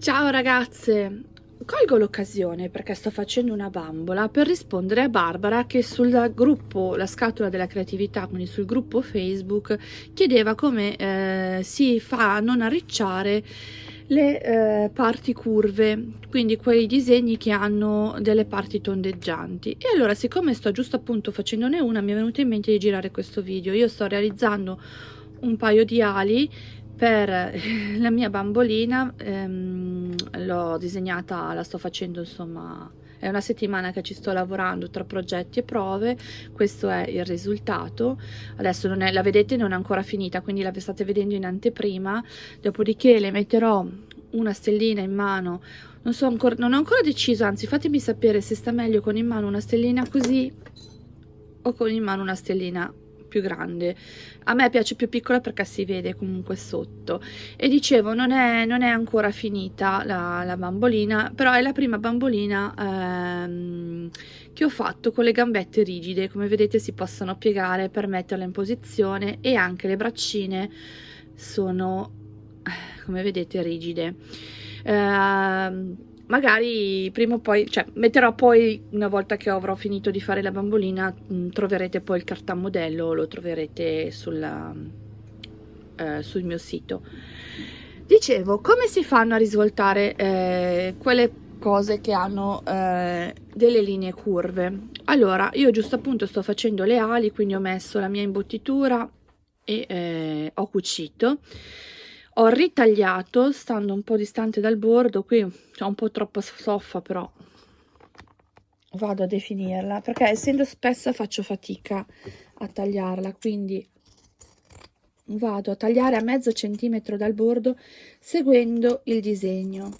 Ciao ragazze! Colgo l'occasione perché sto facendo una bambola per rispondere a Barbara che sul gruppo La Scatola della Creatività, quindi sul gruppo Facebook, chiedeva come eh, si fa a non arricciare le eh, parti curve, quindi quei disegni che hanno delle parti tondeggianti. E allora, siccome sto giusto appunto facendone una, mi è venuto in mente di girare questo video. Io sto realizzando un paio di ali per la mia bambolina ehm, l'ho disegnata la sto facendo insomma è una settimana che ci sto lavorando tra progetti e prove questo è il risultato. Adesso è, la vedete non è ancora finita quindi la state vedendo in anteprima. Dopodiché le metterò una stellina in mano non so ancora non ho ancora deciso anzi fatemi sapere se sta meglio con in mano una stellina così o con in mano una stellina più grande. A me piace più piccola perché si vede comunque sotto. E dicevo non è, non è ancora finita la, la, bambolina però è la prima bambolina ehm, che ho fatto con le gambette rigide. Come vedete si possono piegare per metterla in posizione e anche le braccine sono come vedete rigide. Ehm, magari prima o poi, cioè metterò poi una volta che avrò finito di fare la bambolina, mm, troverete poi il cartamodello, lo troverete sulla, eh, sul mio sito. Dicevo, come si fanno a risvoltare eh, quelle cose che hanno eh, delle linee curve? Allora, io giusto appunto sto facendo le ali, quindi ho messo la mia imbottitura e eh, ho cucito ho ritagliato stando un po' distante dal bordo qui c'è un po' troppa soffa però vado a definirla perché essendo spessa faccio fatica a tagliarla quindi vado a tagliare a mezzo centimetro dal bordo seguendo il disegno.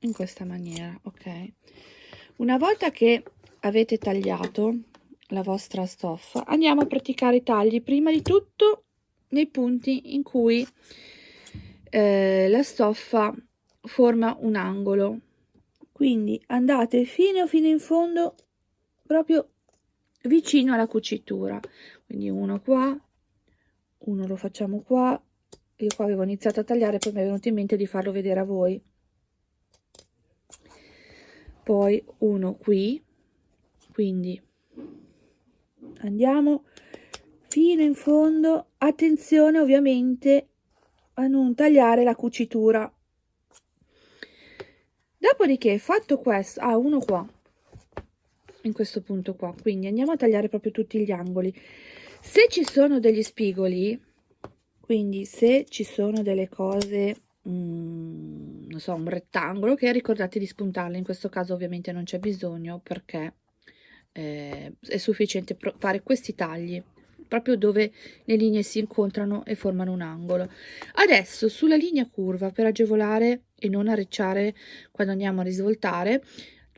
In questa maniera ok. Una volta che avete tagliato la vostra stoffa. Andiamo a praticare i tagli. Prima di tutto nei punti in cui eh, la stoffa forma un angolo. Quindi andate fino fino in fondo proprio vicino alla cucitura. Quindi uno qua uno lo facciamo qua. Io qua avevo iniziato a tagliare poi mi è venuto in mente di farlo vedere a voi. Poi uno qui. Quindi andiamo fino in fondo. Attenzione ovviamente a non tagliare la cucitura. Dopodiché fatto questo ah uno qua in questo punto qua. Quindi andiamo a tagliare proprio tutti gli angoli. Se ci sono degli spigoli quindi se ci sono delle cose mm, non so un rettangolo che ricordate di spuntarle. In questo caso ovviamente non c'è bisogno perché eh, è sufficiente fare questi tagli proprio dove le linee si incontrano e formano un angolo. Adesso sulla linea curva per agevolare e non arricciare quando andiamo a risvoltare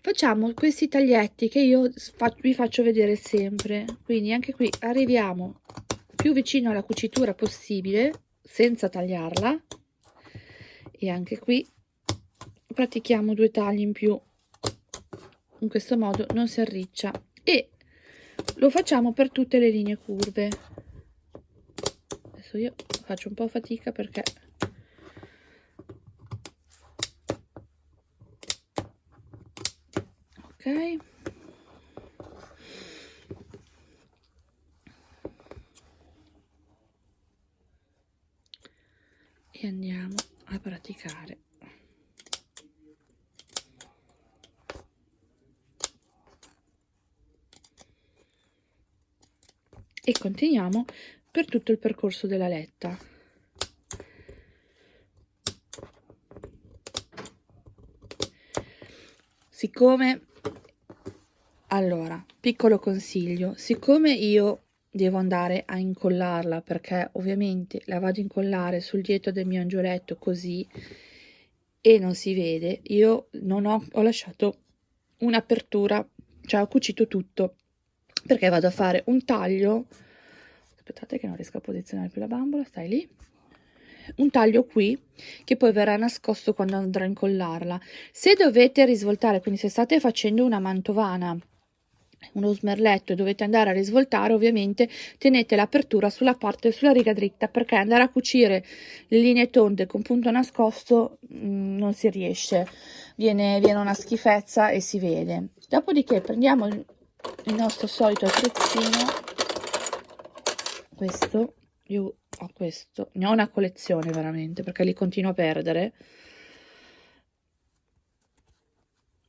facciamo questi taglietti che io vi faccio vedere sempre. Quindi anche qui arriviamo più vicino alla cucitura possibile senza tagliarla. E anche qui pratichiamo due tagli in più in questo modo non si arriccia. E lo facciamo per tutte le linee curve. Adesso io faccio un po' fatica perché ok. E andiamo a praticare e continuiamo per tutto il percorso della letta. Siccome allora piccolo consiglio siccome io devo andare a incollarla perché ovviamente la vado a incollare sul dietro del mio angioletto così e non si vede io non ho, ho lasciato un'apertura cioè ho cucito tutto perché vado a fare un taglio. Aspettate che non riesco a posizionare più la bambola stai lì. Un taglio qui che poi verrà nascosto quando andrò a incollarla. Se dovete risvoltare quindi se state facendo una mantovana uno smerletto e dovete andare a risvoltare ovviamente tenete l'apertura sulla parte sulla riga dritta perché andare a cucire le linee tonde con punto nascosto mh, mm, non si riesce. Viene, viene una schifezza e si vede. Dopodiché prendiamo il, nostro solito attrezzino questo io ho questo. Ne ho una collezione veramente perché li continuo a perdere.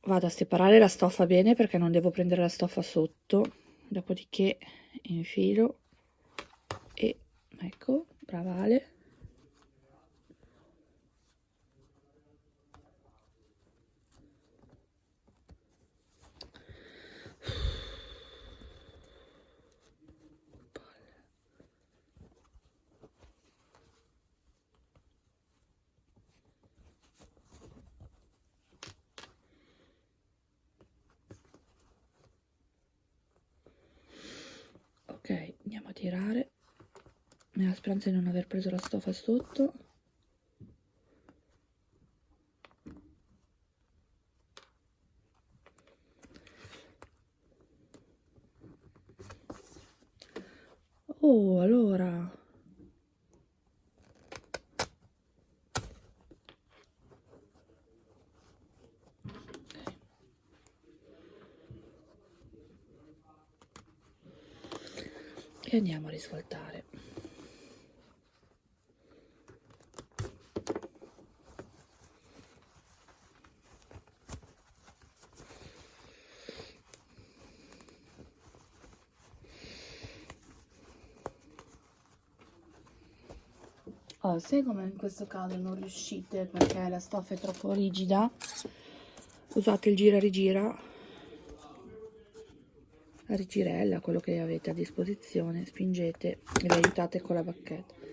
Vado a separare la stoffa bene perché non devo prendere la stoffa sotto. Dopodiché infilo. E ecco brava Ale ok andiamo a tirare. Nella speranza di non aver preso la stoffa sotto oh allora e andiamo a risvoltare. Oh, se come in questo caso non riuscite perché la stoffa è troppo rigida? Usate il gira rigira rigirella, quello che avete a disposizione, spingete e vi aiutate con la bacchetta.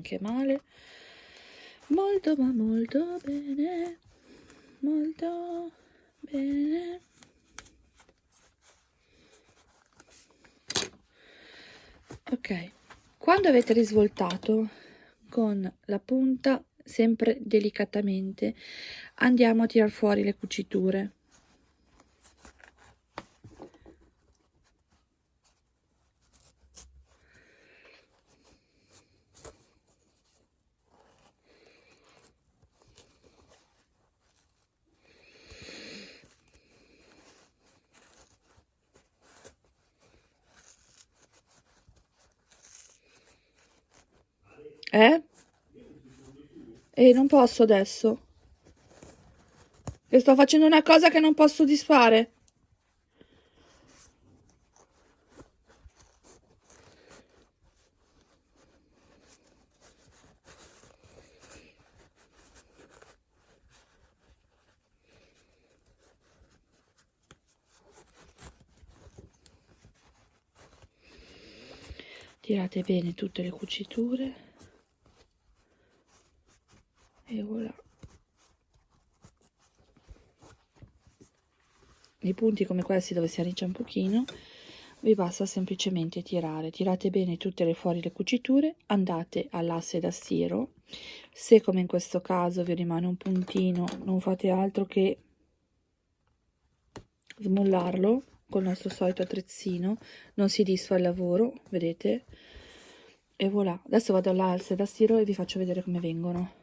Anche male. Molto ma molto bene. Molto bene. Ok. Quando avete risvoltato con la punta sempre delicatamente andiamo a tirar fuori le cuciture Eh? E non posso adesso. E sto facendo una cosa che non posso disfare. tirate bene tutte le cuciture e voilà i punti come questi dove si arriccia un pochino vi basta semplicemente tirare. Tirate bene tutte le fuori le cuciture andate all'asse da stiro. Se come in questo caso vi rimane un puntino non fate altro che smollarlo col nostro solito attrezzino. Non si disfa il lavoro vedete? E voilà. Adesso vado all'asse da stiro e vi faccio vedere come vengono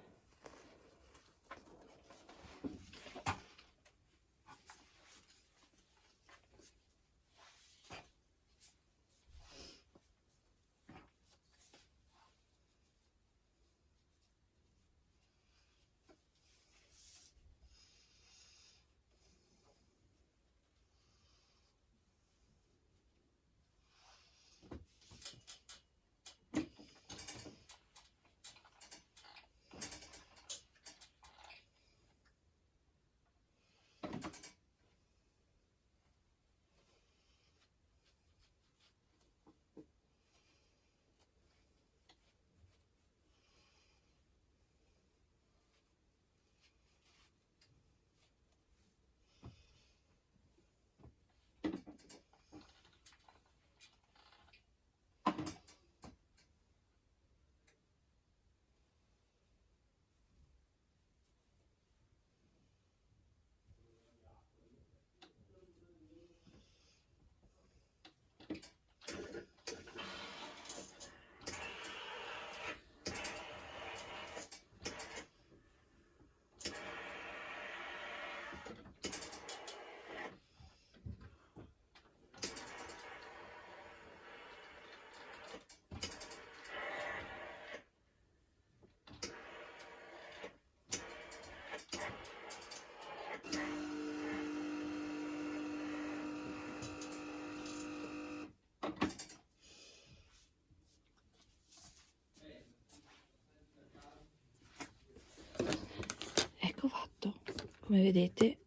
come vedete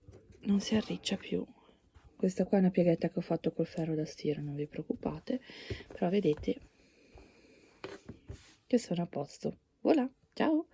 non si arriccia più. Questa qua è una pieghetta che ho fatto col ferro da stiro non vi preoccupate. Però vedete che sono a posto. Voilà ciao